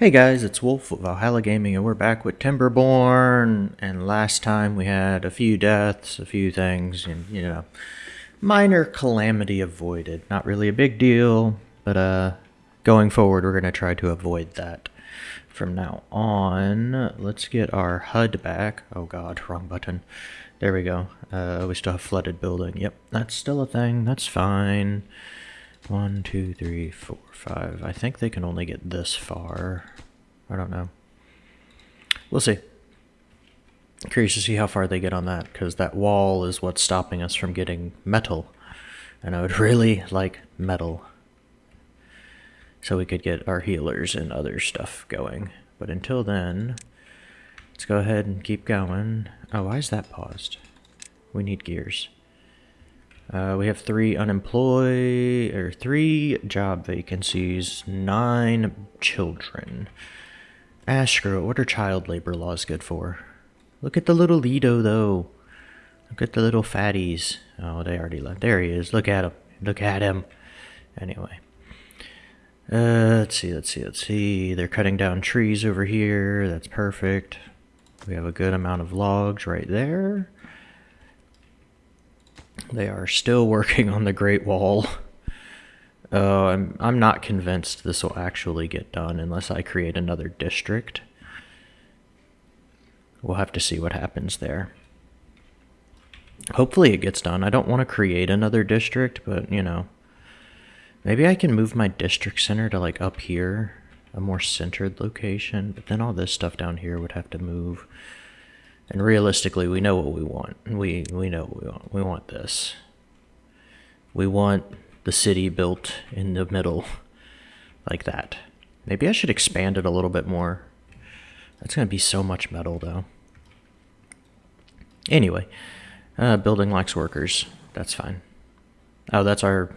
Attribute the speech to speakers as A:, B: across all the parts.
A: Hey guys, it's Wolf of Valhalla Gaming, and we're back with Timberborn. And last time we had a few deaths, a few things, and you know, minor calamity avoided. Not really a big deal, but uh, going forward, we're gonna try to avoid that. From now on, let's get our HUD back. Oh god, wrong button. There we go. Uh, we still have flooded building. Yep, that's still a thing. That's fine. One, two, three, four, five. I think they can only get this far. I don't know. We'll see. Curious to see how far they get on that, because that wall is what's stopping us from getting metal. And I would really like metal. So we could get our healers and other stuff going. But until then, let's go ahead and keep going. Oh, why is that paused? We need gears. Uh, we have three unemployed, or three job vacancies, nine children. Screw. What are child labor laws good for? Look at the little Lido, though. Look at the little fatties. Oh, they already left. There he is. Look at him. Look at him. Anyway. Uh, let's see, let's see, let's see. They're cutting down trees over here. That's perfect. We have a good amount of logs right there. They are still working on the Great Wall. Uh, I'm, I'm not convinced this will actually get done unless I create another district. We'll have to see what happens there. Hopefully it gets done. I don't want to create another district, but, you know. Maybe I can move my district center to, like, up here. A more centered location. But then all this stuff down here would have to move. And realistically, we know what we want. We we know we want. We want this. We want the city built in the middle like that. Maybe I should expand it a little bit more. That's going to be so much metal though. Anyway, uh, building lacks workers. That's fine. Oh, that's our...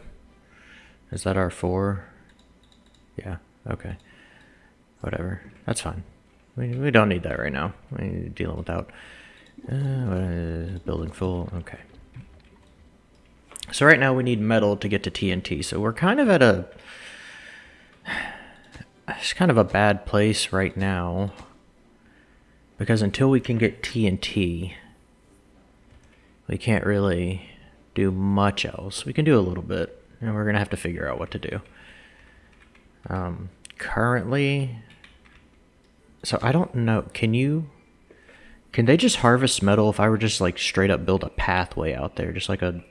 A: Is that our four? Yeah, okay. Whatever. That's fine. We, we don't need that right now. We're dealing without. Uh, building full. Okay. So right now we need metal to get to TNT. So we're kind of at a... It's kind of a bad place right now. Because until we can get TNT, we can't really do much else. We can do a little bit, and we're going to have to figure out what to do. Um, currently, so I don't know. Can you... Can they just harvest metal if I were just like straight up build a pathway out there? Just like a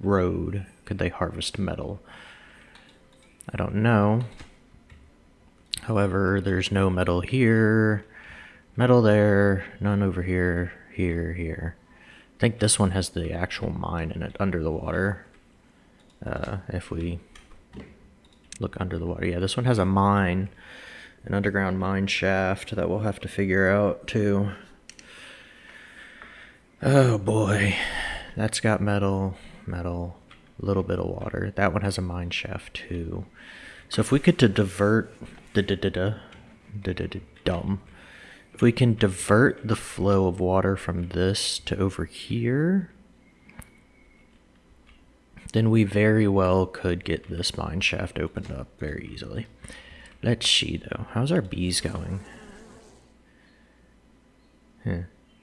A: road. Could they harvest metal? I don't know. However, there's no metal here. Metal there. None over here. Here, here. I think this one has the actual mine in it under the water. Uh, if we look under the water. Yeah, this one has a mine an underground mine shaft that we'll have to figure out too. Oh boy, that's got metal, metal, a little bit of water. That one has a mine shaft too. So if we could to divert the da da da da da da dumb, if we can divert the flow of water from this to over here, then we very well could get this mine shaft opened up very easily. Let's see, though. How's our bees going? Hmm.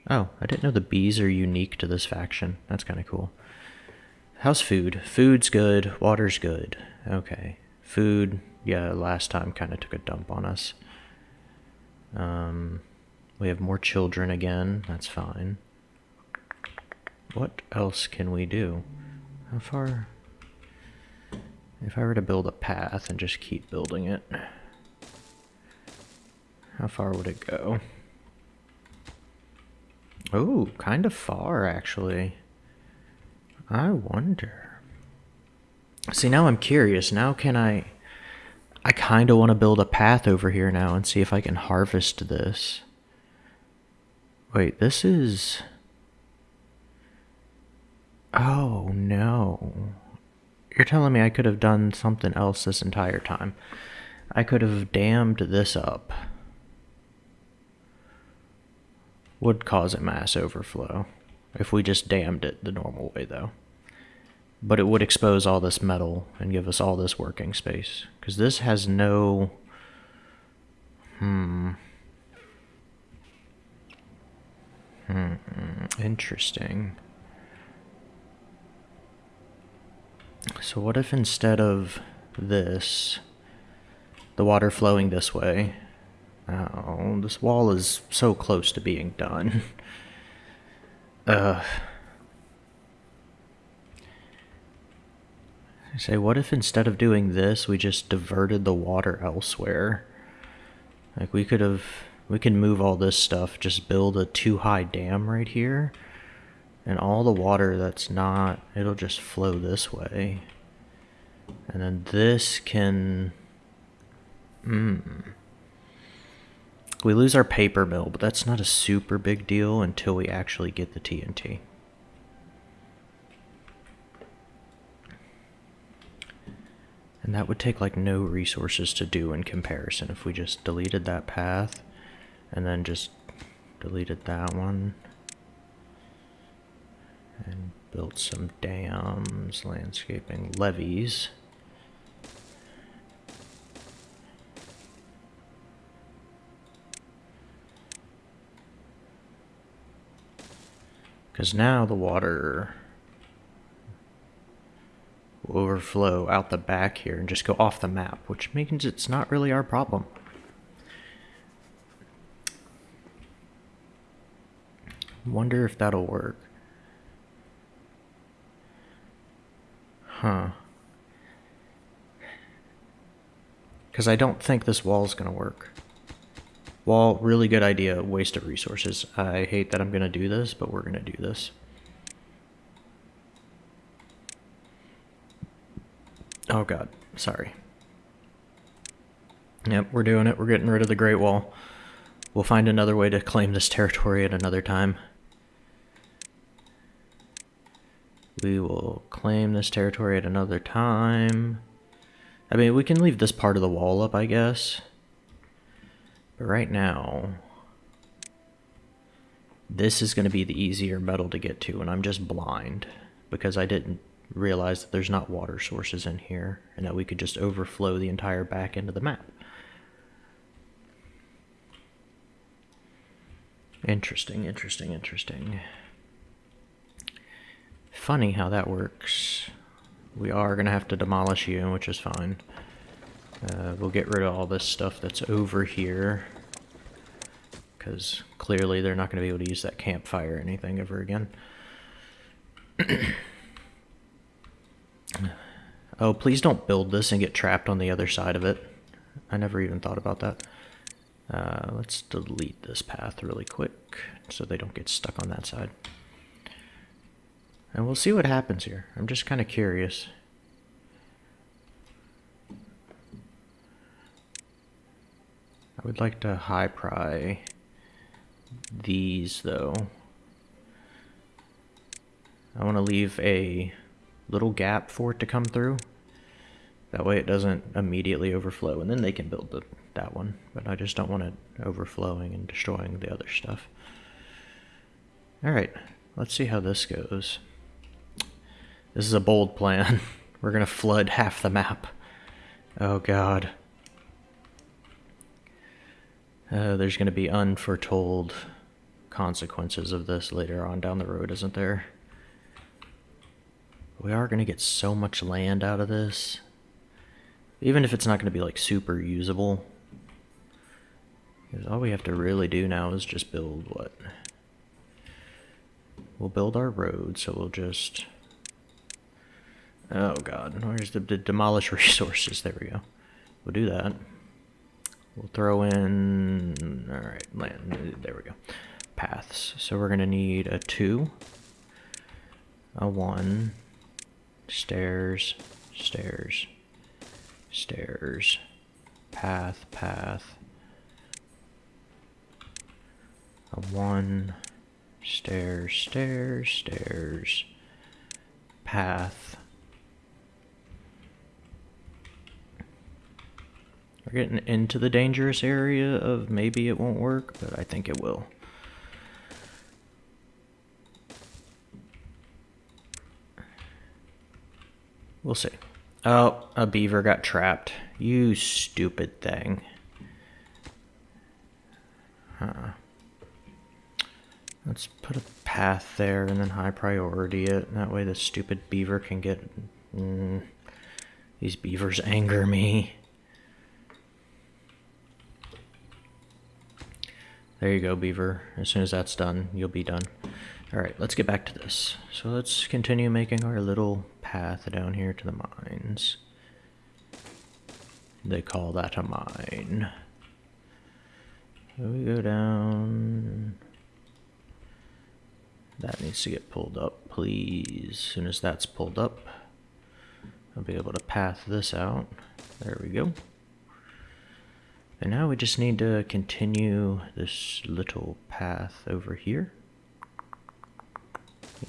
A: Oh, I didn't know the bees are unique to this faction. That's kind of cool. How's food? Food's good. Water's good. Okay. Food, yeah, last time kind of took a dump on us. Um, we have more children again. That's fine. What else can we do? How far... If I were to build a path and just keep building it... How far would it go? Oh, kind of far, actually. I wonder. See, now I'm curious. Now can I... I kind of want to build a path over here now and see if I can harvest this. Wait, this is... Oh, no. You're telling me I could have done something else this entire time. I could have dammed this up would cause a mass overflow if we just dammed it the normal way though. But it would expose all this metal and give us all this working space. Because this has no... Hmm. Hmm. Interesting. So what if instead of this, the water flowing this way, oh, this wall is so close to being done. uh, I say, what if instead of doing this, we just diverted the water elsewhere? Like we could have, we can move all this stuff, just build a too high dam right here, and all the water that's not, it'll just flow this way. And then this can, hmm. We lose our paper mill, but that's not a super big deal until we actually get the TNT. And that would take like no resources to do in comparison if we just deleted that path and then just deleted that one and built some dams, landscaping, levees. Because now the water will overflow out the back here and just go off the map, which means it's not really our problem. Wonder if that'll work. Huh. Because I don't think this wall is going to work. Wall, really good idea, waste of resources. I hate that I'm going to do this, but we're going to do this. Oh god, sorry. Yep, we're doing it. We're getting rid of the Great Wall. We'll find another way to claim this territory at another time. We will claim this territory at another time. I mean, we can leave this part of the wall up, I guess. Right now, this is going to be the easier metal to get to, and I'm just blind because I didn't realize that there's not water sources in here and that we could just overflow the entire back end of the map. Interesting, interesting, interesting. Funny how that works. We are going to have to demolish you, which is fine. Uh, we'll get rid of all this stuff that's over here. Because clearly they're not going to be able to use that campfire or anything ever again. Oh, please don't build this and get trapped on the other side of it. I never even thought about that. Uh, let's delete this path really quick so they don't get stuck on that side. And we'll see what happens here. I'm just kind of curious. I would like to high pry these though. I want to leave a little gap for it to come through. That way it doesn't immediately overflow, and then they can build the, that one. But I just don't want it overflowing and destroying the other stuff. Alright, let's see how this goes. This is a bold plan. We're gonna flood half the map. Oh god. Uh, there's gonna be unforetold consequences of this later on down the road, isn't there? We are going to get so much land out of this. Even if it's not going to be like super usable. Because all we have to really do now is just build what? We'll build our road, so we'll just... Oh god, where's the, the demolish resources? There we go. We'll do that. We'll throw in... Alright, land. There we go. Paths. So we're to need a 2, a 1, stairs, stairs, stairs, path, path, a one, stairs, stairs, stairs, path. We're getting into the dangerous area of maybe it won't work, but I think it will. We'll see. Oh, a beaver got trapped. You stupid thing. Huh. Let's put a path there and then high priority it. That way the stupid beaver can get... Mm, these beavers anger me. There you go, beaver. As soon as that's done, you'll be done. Alright, let's get back to this. So let's continue making our little path down here to the mines. They call that a mine. So we go down... That needs to get pulled up, please. As soon as that's pulled up, I'll be able to path this out. There we go. And now we just need to continue this little path over here.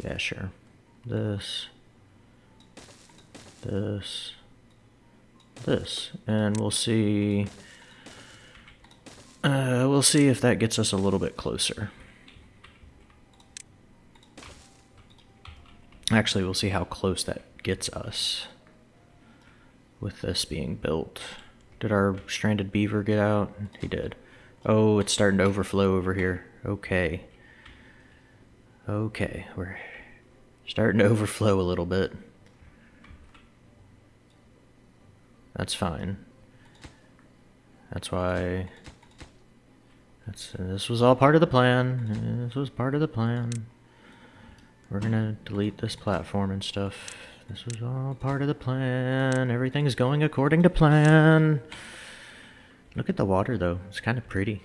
A: Yeah, sure. This, this, this, and we'll see. Uh, we'll see if that gets us a little bit closer. Actually, we'll see how close that gets us with this being built. Did our stranded beaver get out? He did. Oh, it's starting to overflow over here. Okay. Okay, we're starting to overflow a little bit. That's fine. That's why... That's, this was all part of the plan. This was part of the plan. We're gonna delete this platform and stuff. This was all part of the plan. Everything's going according to plan. Look at the water, though. It's kind of pretty.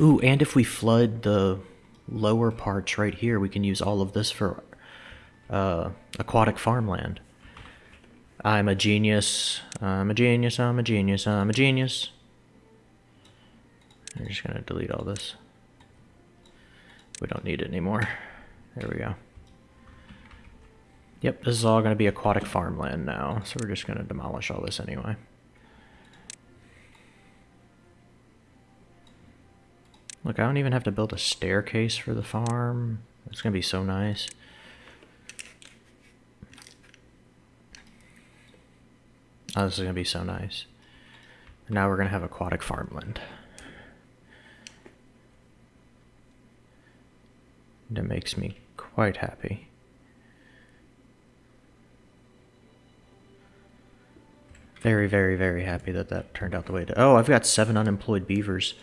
A: Ooh, and if we flood the lower parts right here, we can use all of this for uh, aquatic farmland. I'm a genius. I'm a genius. I'm a genius. I'm a genius. I'm just going to delete all this. We don't need it anymore. There we go. Yep, this is all going to be aquatic farmland now, so we're just going to demolish all this anyway. Look, I don't even have to build a staircase for the farm. It's going to be so nice. Oh, this is going to be so nice. now we're going to have aquatic farmland. That makes me quite happy. Very, very, very happy that that turned out the way did. Oh, I've got seven unemployed beavers.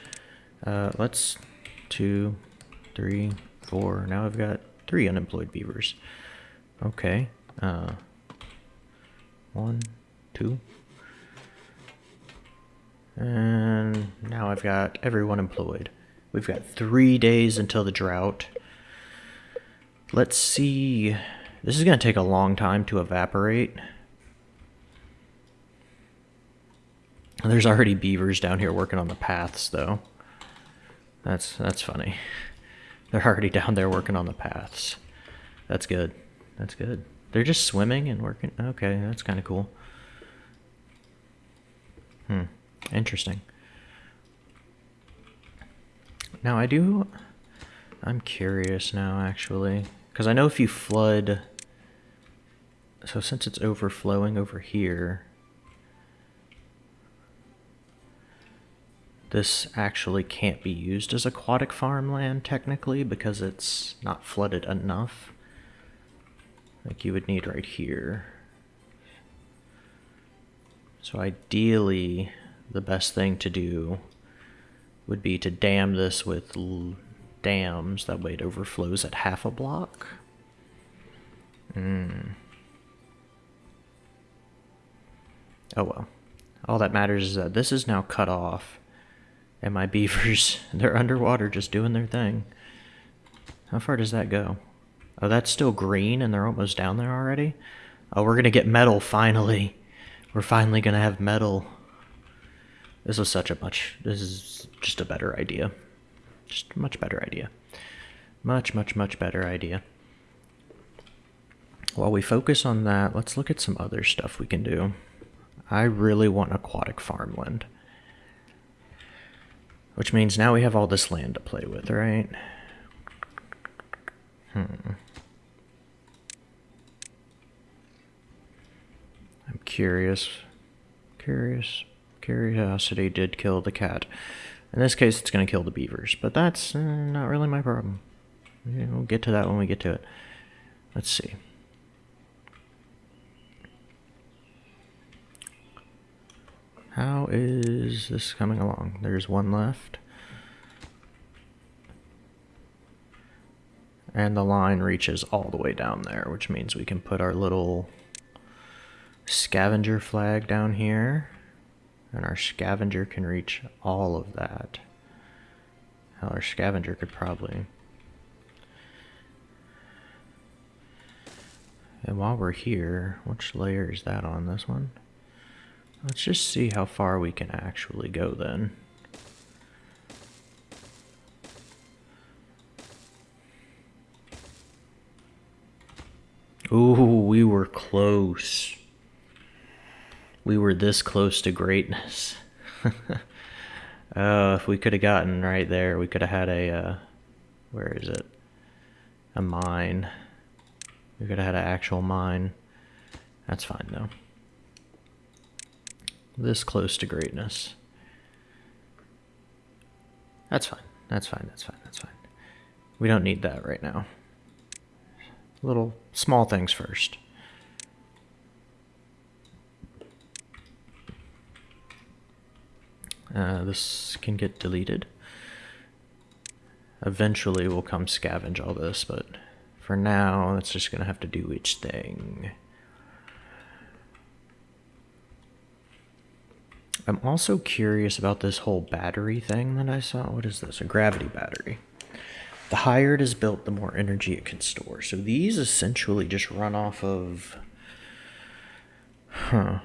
A: Uh, let's... Two, three, four. Now I've got three unemployed beavers. Okay. Uh, one, two. And now I've got everyone employed. We've got three days until the drought. Let's see. This is going to take a long time to evaporate. There's already beavers down here working on the paths, though. That's that's funny. They're already down there working on the paths. That's good. That's good. They're just swimming and working. Okay, that's kind of cool. Hmm. Interesting. Now I do I'm curious now, actually. Because I know if you flood... So since it's overflowing over here... This actually can't be used as aquatic farmland, technically, because it's not flooded enough. Like you would need right here. So ideally, the best thing to do would be to dam this with dams, that way it overflows at half a block. Hmm. Oh well. All that matters is that this is now cut off, and my beavers, they're underwater just doing their thing. How far does that go? Oh, that's still green, and they're almost down there already? Oh, we're gonna get metal, finally. We're finally gonna have metal. This was such a much, this is just a better idea. Just a much better idea. Much, much, much better idea. While we focus on that, let's look at some other stuff we can do. I really want aquatic farmland. Which means now we have all this land to play with, right? Hmm. I'm curious. Curious. Curiosity did kill the cat. In this case, it's going to kill the beavers, but that's uh, not really my problem. We'll get to that when we get to it. Let's see. How is this coming along? There's one left. And the line reaches all the way down there, which means we can put our little scavenger flag down here. And our scavenger can reach all of that. Hell, our scavenger could probably... And while we're here, which layer is that on this one? Let's just see how far we can actually go then. Ooh, we were close. We were this close to greatness. oh, if we could have gotten right there, we could have had a, uh, where is it? A mine. We could have had an actual mine. That's fine though. This close to greatness. That's fine. That's fine. That's fine. That's fine. We don't need that right now. Little small things first. Uh, this can get deleted. Eventually we'll come scavenge all this, but for now, it's just going to have to do each thing. I'm also curious about this whole battery thing that I saw. What is this? A gravity battery. The higher it is built, the more energy it can store. So these essentially just run off of... Huh.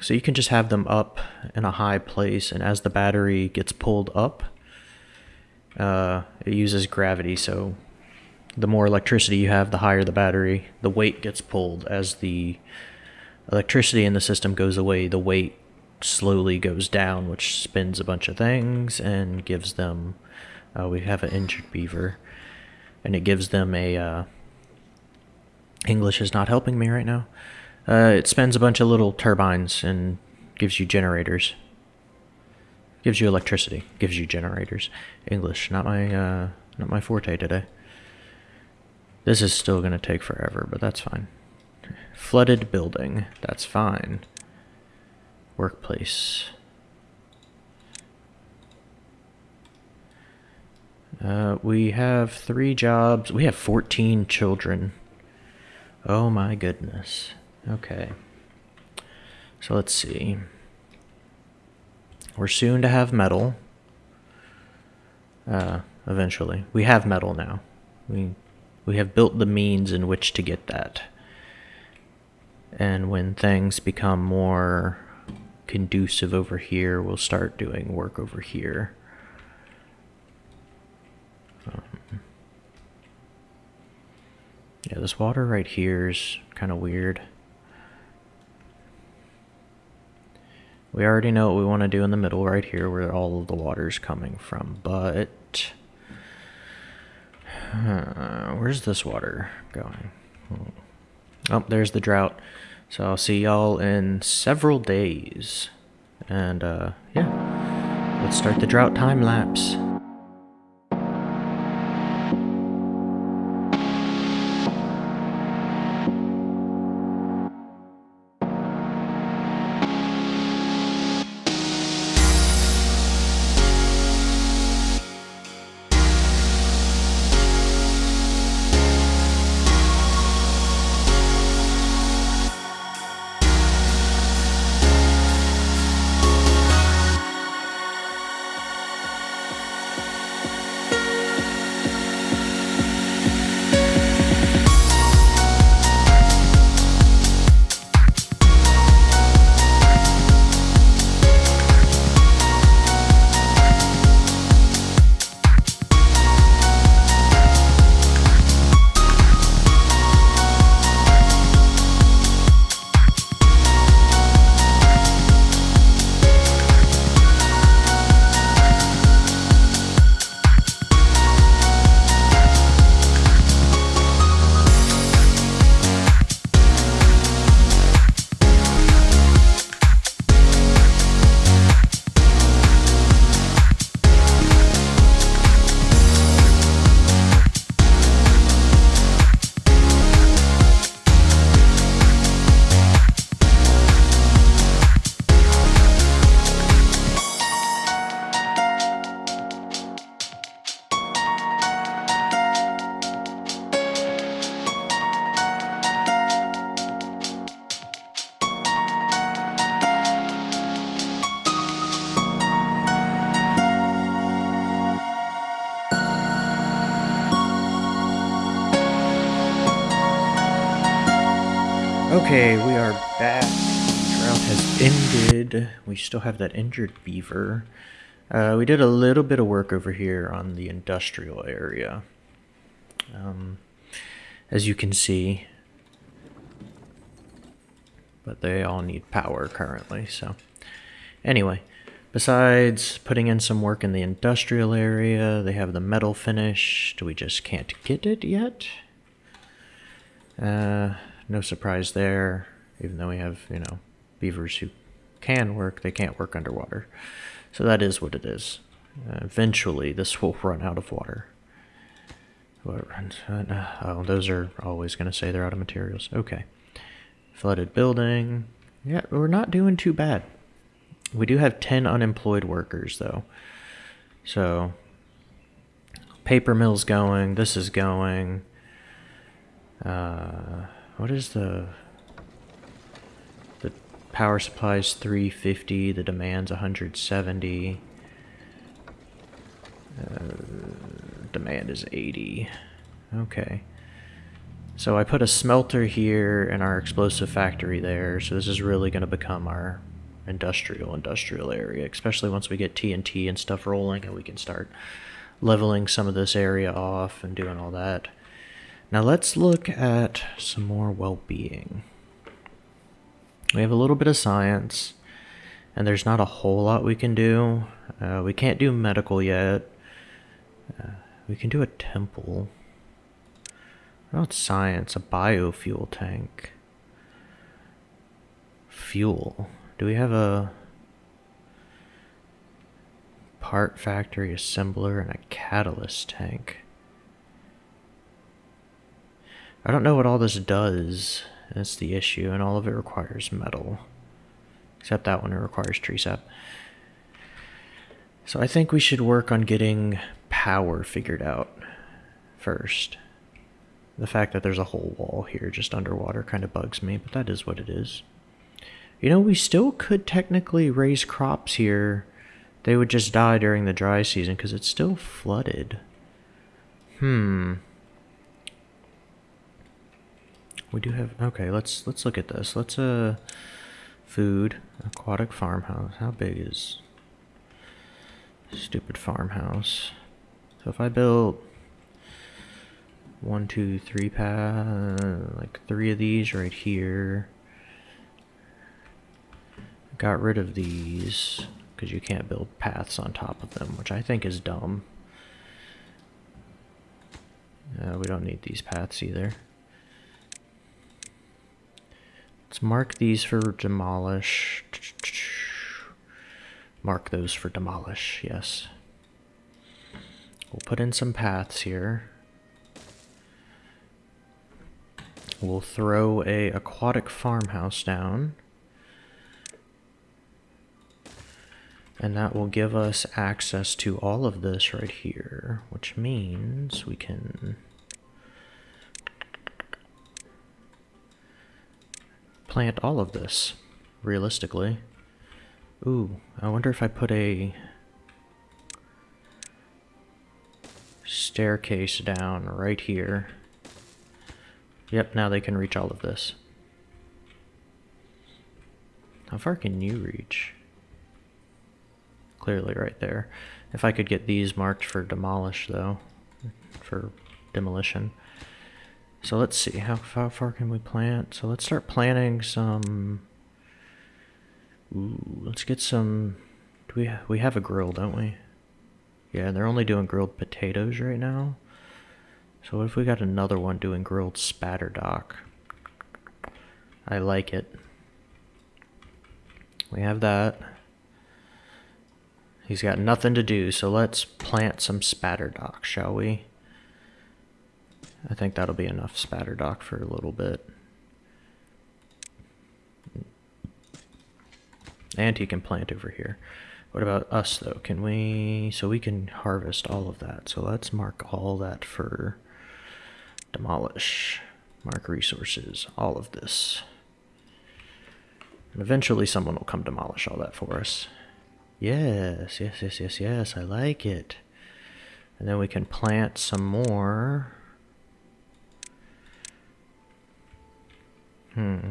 A: So you can just have them up in a high place, and as the battery gets pulled up, uh, it uses gravity. So the more electricity you have, the higher the battery. The weight gets pulled. As the electricity in the system goes away, the weight slowly goes down, which spins a bunch of things and gives them. Uh, we have an injured beaver, and it gives them a. Uh, English is not helping me right now. Uh, it spins a bunch of little turbines and gives you generators. Gives you electricity. Gives you generators. English, not my uh, not my forte today. This is still going to take forever, but that's fine. Flooded building. That's fine workplace. Uh, we have three jobs. We have 14 children. Oh my goodness. Okay. So let's see. We're soon to have metal. Uh, eventually. We have metal now. We, we have built the means in which to get that. And when things become more conducive over here, we'll start doing work over here. Um, yeah, this water right here is kind of weird. We already know what we want to do in the middle right here where all of the water is coming from, but... Uh, where's this water going? Oh, there's the drought. So I'll see y'all in several days. And uh, yeah, let's start the drought time lapse. Ended. We still have that injured beaver. Uh, we did a little bit of work over here on the industrial area. Um, as you can see. But they all need power currently, so. Anyway, besides putting in some work in the industrial area, they have the metal finished. We just can't get it yet. Uh, no surprise there, even though we have, you know, beavers who can work, they can't work underwater. So that is what it is. Uh, eventually, this will run out of water. What runs? Uh, oh, those are always going to say they're out of materials. Okay. Flooded building. Yeah, we're not doing too bad. We do have 10 unemployed workers, though. So, paper mill's going. This is going. Uh, what is the the power supply's 350 the demand's 170 uh, demand is 80 okay. So I put a smelter here and our explosive factory there so this is really going to become our industrial industrial area especially once we get TNT and stuff rolling and we can start leveling some of this area off and doing all that. Now let's look at some more well-being. We have a little bit of science, and there's not a whole lot we can do. Uh, we can't do medical yet. Uh, we can do a temple. About science? A biofuel tank. Fuel. Do we have a part factory assembler and a catalyst tank? I don't know what all this does. That's the issue, and all of it requires metal. Except that one, it requires tree sap. So I think we should work on getting power figured out first. The fact that there's a whole wall here just underwater kind of bugs me, but that is what it is. You know, we still could technically raise crops here. They would just die during the dry season because it's still flooded. Hmm. We do have okay, let's let's look at this. Let's uh food, aquatic farmhouse. How big is stupid farmhouse? So if I build one, two, three path like three of these right here. Got rid of these because you can't build paths on top of them, which I think is dumb. Uh, we don't need these paths either. Let's mark these for demolish. Mark those for demolish, yes. We'll put in some paths here. We'll throw a aquatic farmhouse down. And that will give us access to all of this right here, which means we can plant all of this, realistically. Ooh, I wonder if I put a staircase down right here. Yep, now they can reach all of this. How far can you reach? Clearly right there. If I could get these marked for demolish though, for demolition. So let's see, how, how far can we plant? So let's start planting some... Ooh, let's get some... Do we, we have a grill, don't we? Yeah, they're only doing grilled potatoes right now. So what if we got another one doing grilled spatterdock? I like it. We have that. He's got nothing to do, so let's plant some spatterdock, shall we? I think that'll be enough spatterdock for a little bit. And he can plant over here. What about us though? Can we, so we can harvest all of that. So let's mark all that for demolish. Mark resources, all of this. And eventually someone will come demolish all that for us. Yes, yes, yes, yes, yes, I like it. And then we can plant some more. Hmm.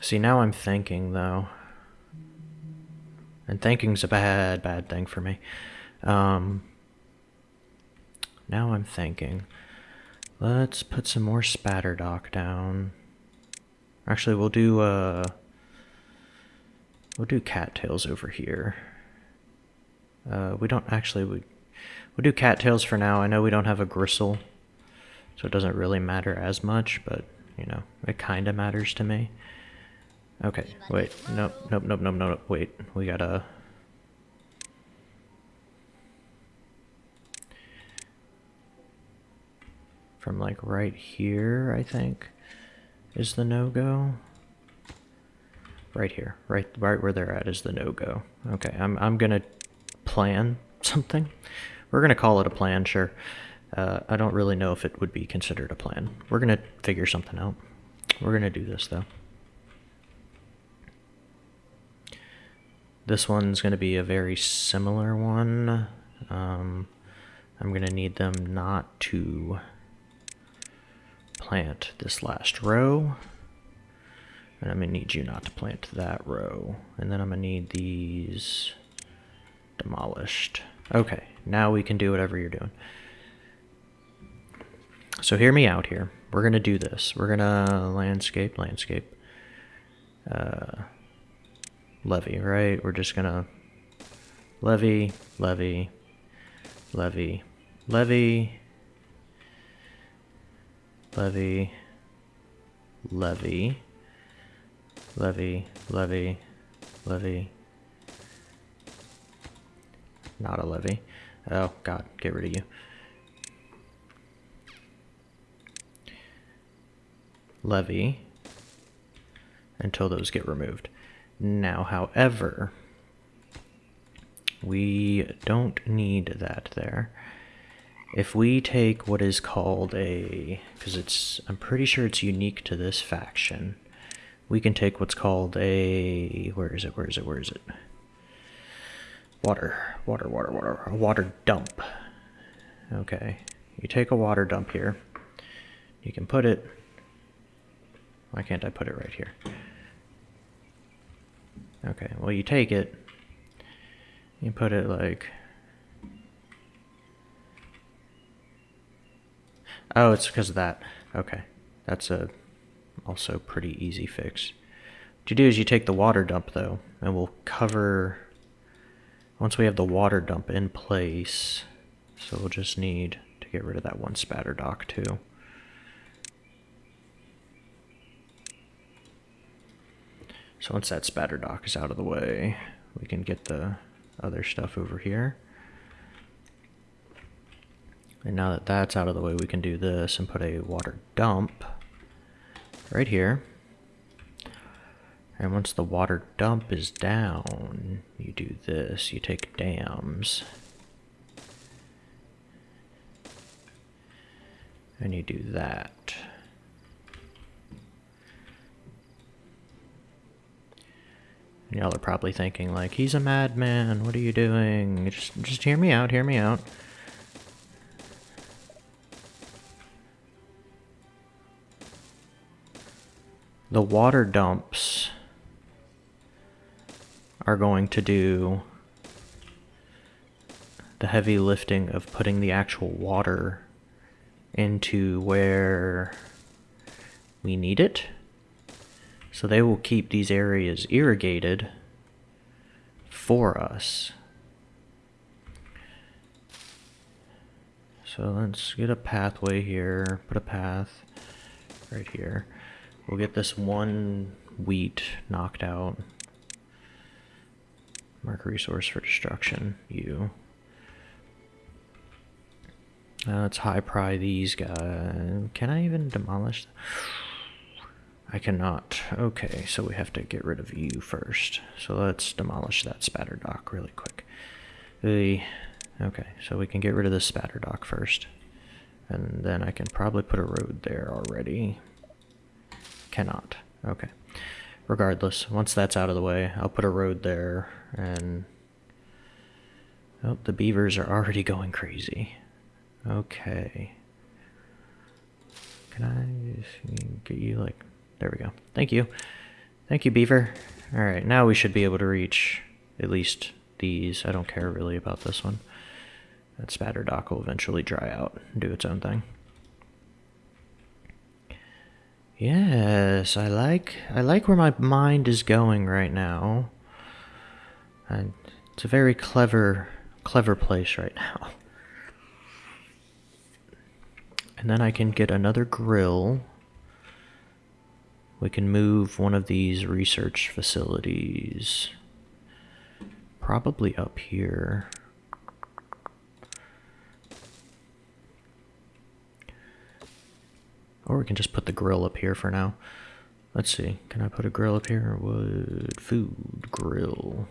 A: See, now I'm thinking, though. And thinking's a bad, bad thing for me. Um, now I'm thinking. Let's put some more spatter dock down. Actually, we'll do, uh... We'll do cattails over here. Uh, we don't actually... We, we'll do cattails for now. I know we don't have a gristle, so it doesn't really matter as much, but, you know, it kind of matters to me. Okay, wait. Nope, nope, nope, nope, nope, wait. We gotta... From like right here, I think, is the no-go. Right here, right, right where they're at is the no-go. Okay, I'm, I'm gonna plan something. We're gonna call it a plan, sure. Uh, I don't really know if it would be considered a plan. We're gonna figure something out. We're gonna do this though. This one's going to be a very similar one. Um, I'm going to need them not to plant this last row. And I'm going to need you not to plant that row. And then I'm going to need these demolished. Okay, now we can do whatever you're doing. So hear me out here. We're going to do this. We're going to landscape, landscape. Uh, levee, right? We're just gonna levee, levee, levee, levee, levee, levee, levy, levee, levee. Not a levee. Oh, God, get rid of you. Levee until those get removed. Now, however, we don't need that there. If we take what is called a, because it's, I'm pretty sure it's unique to this faction, we can take what's called a, where is it, where is it, where is it? Water, water, water, water, a water dump. Okay, you take a water dump here, you can put it, why can't I put it right here? Okay, well you take it, you put it like... Oh, it's because of that. Okay, that's a also pretty easy fix. What you do is you take the water dump though, and we'll cover... Once we have the water dump in place, so we'll just need to get rid of that one spatter dock too. So once that spatter dock is out of the way, we can get the other stuff over here. And now that that's out of the way, we can do this and put a water dump right here. And once the water dump is down, you do this. You take dams. And you do that. Y'all are probably thinking like, he's a madman, what are you doing? Just, just hear me out, hear me out. The water dumps are going to do the heavy lifting of putting the actual water into where we need it. So they will keep these areas irrigated for us. So let's get a pathway here, put a path right here. We'll get this one wheat knocked out. Mark resource for destruction, you. Uh, let's high pry these guys. Can I even demolish? I cannot. Okay, so we have to get rid of you first. So let's demolish that Spadderdock really quick. The Okay, so we can get rid of this Spadderdock first. And then I can probably put a road there already. Cannot. Okay. Regardless, once that's out of the way, I'll put a road there and... Oh, the beavers are already going crazy. Okay. Can I get you, like, there we go. Thank you. Thank you, Beaver. Alright, now we should be able to reach at least these. I don't care really about this one. That Spadderdock will eventually dry out and do its own thing. Yes, I like I like where my mind is going right now. And it's a very clever clever place right now. And then I can get another grill. We can move one of these research facilities probably up here. Or we can just put the grill up here for now. Let's see. Can I put a grill up here? Wood, food, grill.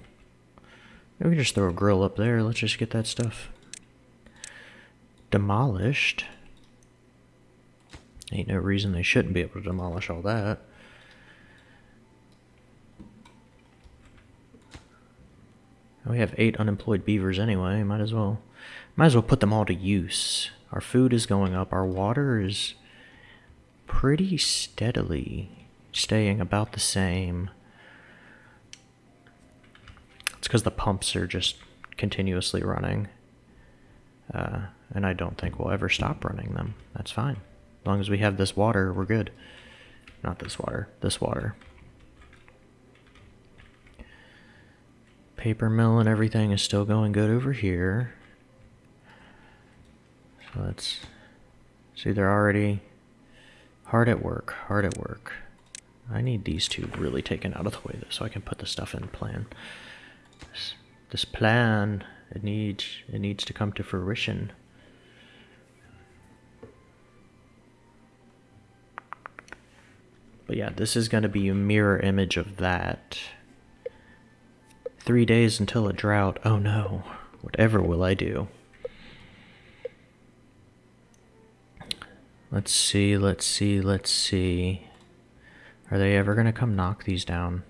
A: We can just throw a grill up there. Let's just get that stuff demolished. Ain't no reason they shouldn't be able to demolish all that. We have eight unemployed beavers anyway, might as well. Might as well put them all to use. Our food is going up, our water is pretty steadily staying about the same. Because the pumps are just continuously running. Uh, and I don't think we'll ever stop running them. That's fine. As long as we have this water, we're good. Not this water, this water. Paper mill and everything is still going good over here. So let's see, they're already Hard at work, hard at work. I need these two really taken out of the way though, so I can put the stuff in plan. This, plan, it needs, it needs to come to fruition. But yeah, this is going to be a mirror image of that. Three days until a drought. Oh no. Whatever will I do? Let's see, let's see, let's see. Are they ever going to come knock these down?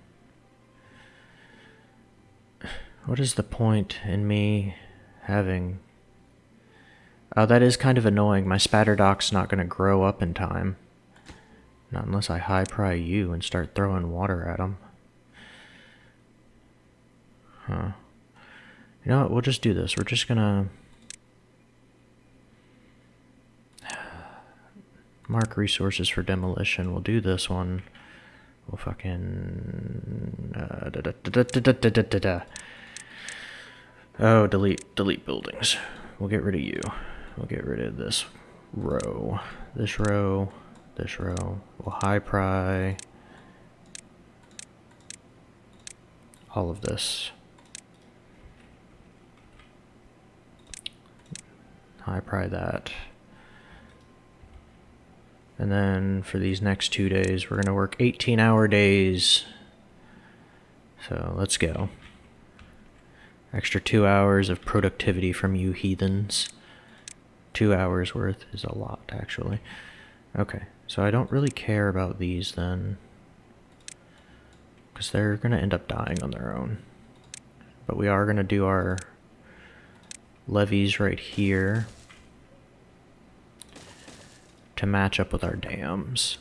A: What is the point in me having... Oh, that is kind of annoying. My Spadderdock's not going to grow up in time. Not unless I high pry you and start throwing water at them. Huh. You know what? We'll just do this. We're just going to... Mark resources for demolition. We'll do this one. We'll fucking... Uh, da, da, da, oh, delete, delete buildings. We'll get rid of you. We'll get rid of this row. This row. This row. We'll high pry. All of this. High pry that. And then for these next two days, we're going to work 18 hour days. So let's go. Extra two hours of productivity from you heathens. Two hours worth is a lot, actually. Okay, so I don't really care about these then. Because they're going to end up dying on their own. But we are going to do our levees right here to match up with our dams.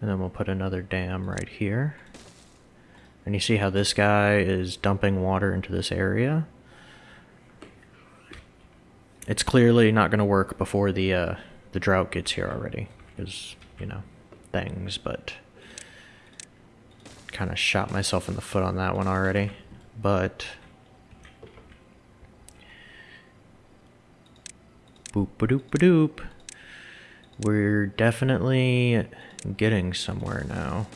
A: And then we'll put another dam right here. And you see how this guy is dumping water into this area? It's clearly not going to work before the uh, the drought gets here already. Because, you know, things, but... Kind of shot myself in the foot on that one already. But... Boop a doop a doop. We're definitely getting somewhere now.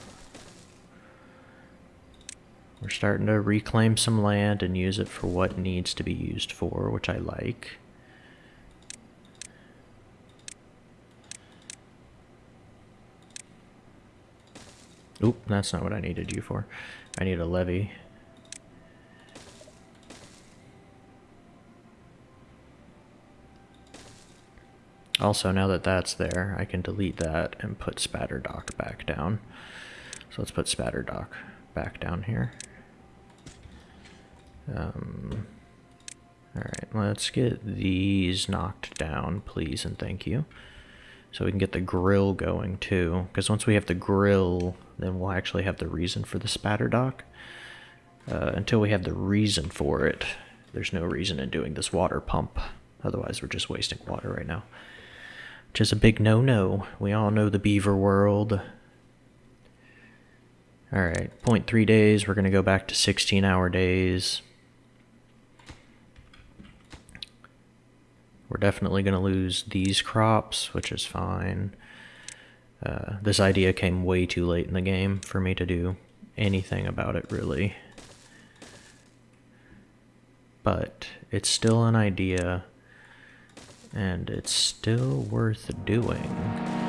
A: We're starting to reclaim some land and use it for what needs to be used for, which I like. Oop, that's not what I needed you for. I need a levee. Also, now that that's there, I can delete that and put Spadderdock back down. So let's put Spadderdock back down here. Um, Alright, let's get these knocked down, please and thank you. So we can get the grill going too. Because once we have the grill, then we'll actually have the reason for the Spadderdock. Uh, until we have the reason for it, there's no reason in doing this water pump. Otherwise, we're just wasting water right now. Which is a big no-no. We all know the beaver world. Alright, 0.3 days. We're going to go back to 16-hour days. We're definitely going to lose these crops, which is fine. Uh, this idea came way too late in the game for me to do anything about it, really. But it's still an idea, and it's still worth doing.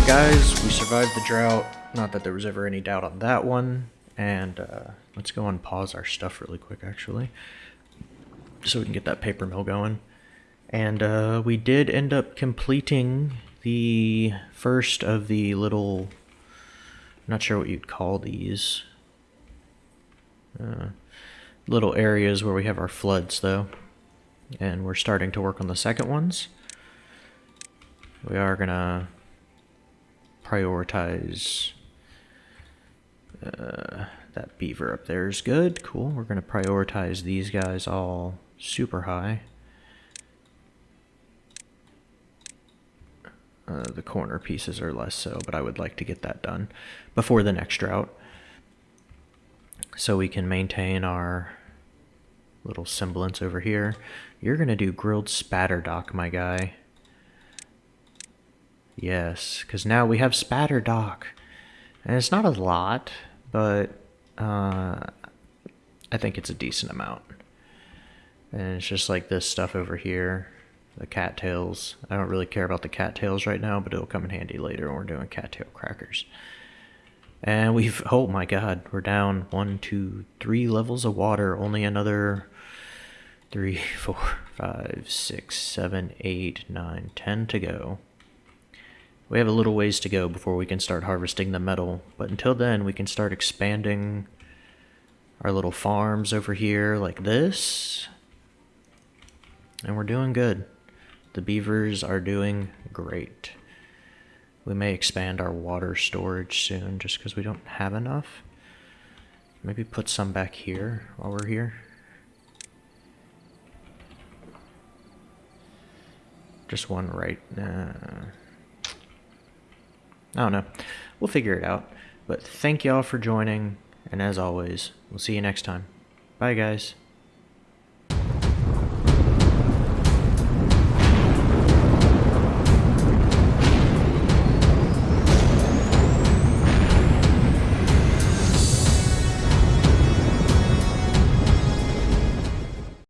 A: Alright guys, we survived the drought. Not that there was ever any doubt on that one. And uh, let's go and pause our stuff really quick actually. So we can get that paper mill going. And uh, we did end up completing the first of the little... not sure what you'd call these. Uh, little areas where we have our floods though. And we're starting to work on the second ones. We are gonna prioritize uh, that beaver up there is good. Cool. We're going to prioritize these guys all super high. Uh, the corner pieces are less so, but I would like to get that done before the next drought. So we can maintain our little semblance over here. You're going to do grilled Spadderdock, my guy. Yes, because now we have Spadderdock. And it's not a lot, but uh, I think it's a decent amount. And it's just like this stuff over here, the cattails. I don't really care about the cattails right now, but it'll come in handy later when we're doing cattail crackers. And we've, oh my god, we're down one, two, three levels of water. Only another three, four, five, six, seven, eight, nine, ten to go. We have a little ways to go before we can start harvesting the metal, but until then we can start expanding our little farms over here like this. And we're doing good. The beavers are doing great. We may expand our water storage soon just because we don't have enough. Maybe put some back here while we're here. Just one right. Uh, I don't know. We'll figure it out. But thank y'all for joining, and as always, we'll see you next time. Bye, guys.